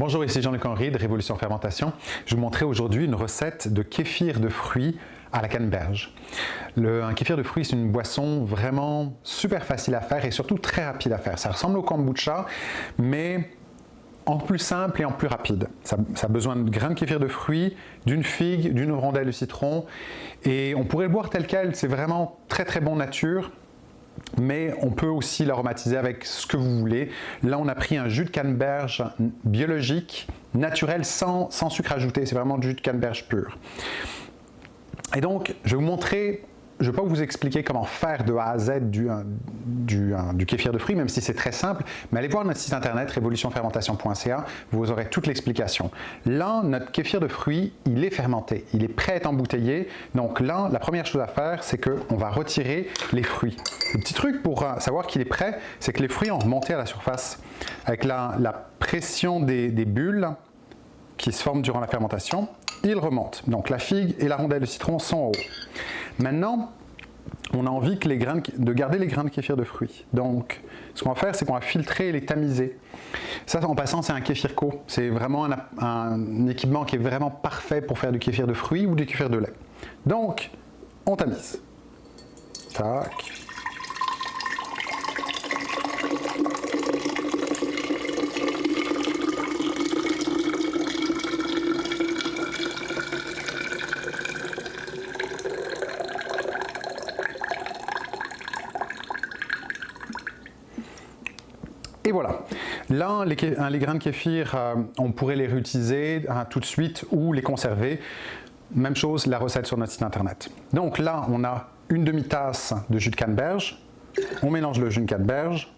Bonjour, ici Jean-Luc Henry de Révolution Fermentation. Je vais vous montrer aujourd'hui une recette de kéfir de fruits à la canneberge. Le, un kéfir de fruits, c'est une boisson vraiment super facile à faire et surtout très rapide à faire. Ça ressemble au kombucha, mais en plus simple et en plus rapide. Ça, a besoin de grains de kéfir de fruits, d'une figue, d'une rondelle de citron et on pourrait le boire tel quel, c'est vraiment très très bon nature mais on peut aussi l'aromatiser avec ce que vous voulez. Là, on a pris un jus de canneberge biologique, naturel, sans, sucre ajouté. C'est vraiment du jus de canneberge pur. Et donc, je vais vous montrer je ne vais pas vous expliquer comment faire de A à Z du, du, du kéfir de fruits, même si c'est très simple, mais allez voir notre site internet révolutionfermentation.ca, vous aurez toute l'explication. Là, notre kéfir de fruits, il est fermenté, il est prêt à être embouteillé. Donc là, la première chose à faire, c'est qu'on va retirer les fruits. Le petit truc pour euh, savoir qu'il est prêt, c'est que les fruits ont remonté à la surface. Avec la, la pression des, des bulles qui se forment durant la fermentation, ils remontent. Donc la figue et la rondelle de citron sont en haut. Maintenant, on a envie de, garder les grains de kéfir de fruits. Donc, ce qu'on va faire, c'est qu'on va filtrer et les tamiser. Ça, en passant, c'est un kéfir co. C'est vraiment un, un, équipement qui est vraiment parfait pour faire du kéfir de fruits ou du kéfir de lait. Donc, on tamise. Tac. Et voilà. Là, les, les grains de kéfir, euh, on pourrait les réutiliser hein, tout de suite ou les conserver. Même chose, la recette sur notre site internet. Donc là, on a une demi-tasse de jus de canneberge. On mélange le jus de canneberge.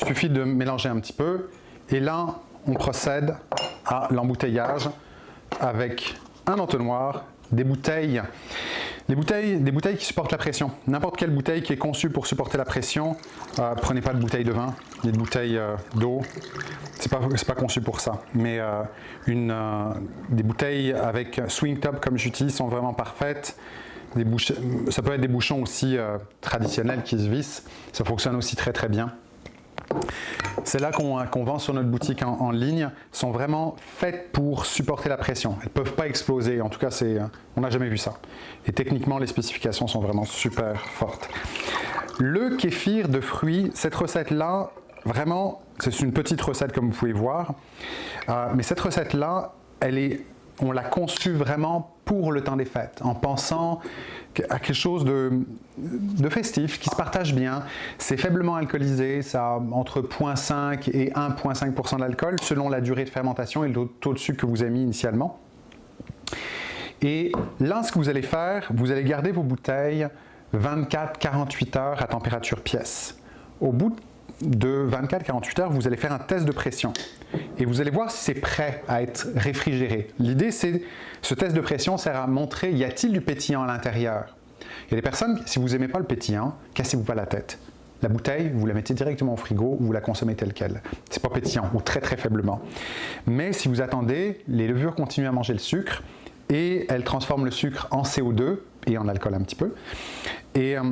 Il suffit de mélanger un petit peu. Et là, on procède à l'embouteillage avec un entonnoir, des bouteilles des bouteilles qui supportent la pression. N'importe quelle bouteille qui est conçue pour supporter la pression, euh, prenez pas de bouteille de vin, des bouteilles euh, d'eau, c'est pas, pas conçu pour ça. Mais euh, une, des bouteilles avec swing top comme j'utilise sont vraiment parfaites. Ça peut être des bouchons aussi traditionnels qui se vissent, ça fonctionne aussi très très bien. Celles-là qu'on vend sur notre boutique en, ligne sont vraiment faites pour supporter la pression. Elles ne peuvent pas exploser, en tout cas on n'a jamais vu ça. Et techniquement les spécifications sont vraiment super fortes. Le kéfir de fruits, cette recette-là, vraiment, c'est une petite recette comme vous pouvez voir, euh, mais cette recette-là, on l'a conçu vraiment pour le temps des fêtes, en pensant à quelque chose de, de festif, qui se partage bien. C'est faiblement alcoolisé, ça a entre 0,5 et 1,5% d'alcool, selon la durée de fermentation et le taux de sucre que vous avez mis initialement. Et là, ce que vous allez faire, vous allez garder vos bouteilles 24-48 heures à température pièce. Au bout de 24-48 heures, vous allez faire un test de pression et vous allez voir si c'est prêt à être réfrigéré. L'idée, c'est ce test de pression sert à montrer y a-t-il du pétillant à l'intérieur? Il y a des personnes, si vous n'aimez pas le pétillant, cassez-vous pas la tête. La bouteille, vous la mettez directement au frigo ou vous la consommez telle qu'elle. C'est pas pétillant ou très très faiblement. Mais si vous attendez, les levures continuent à manger le sucre et elles transforment le sucre en CO2 et en alcool un petit peu. Et euh,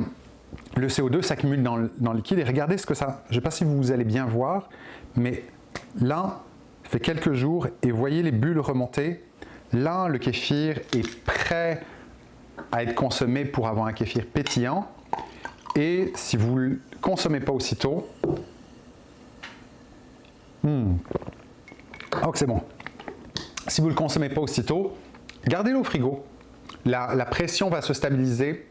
le CO2 s'accumule dans, dans, le liquide et regardez ce que ça... Je ne sais pas si vous allez bien voir, mais là, fait quelques jours et voyez les bulles remonter. Là, le kéfir est prêt à être consommé pour avoir un kéfir pétillant. Et si vous ne le consommez pas aussitôt, hmm, oh c'est bon. Si vous ne le consommez pas aussitôt, gardez-le au frigo. La, pression va se stabiliser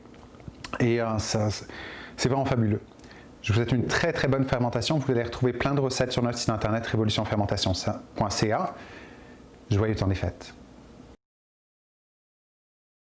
et euh, c'est vraiment fabuleux. Je vous souhaite une très très bonne fermentation. Vous allez retrouver plein de recettes sur notre site internet révolutionfermentation.ca. Le temps des fêtes.